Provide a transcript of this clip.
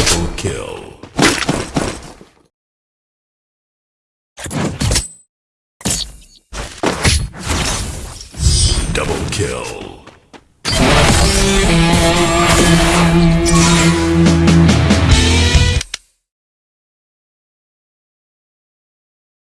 Triple kill. Double kill.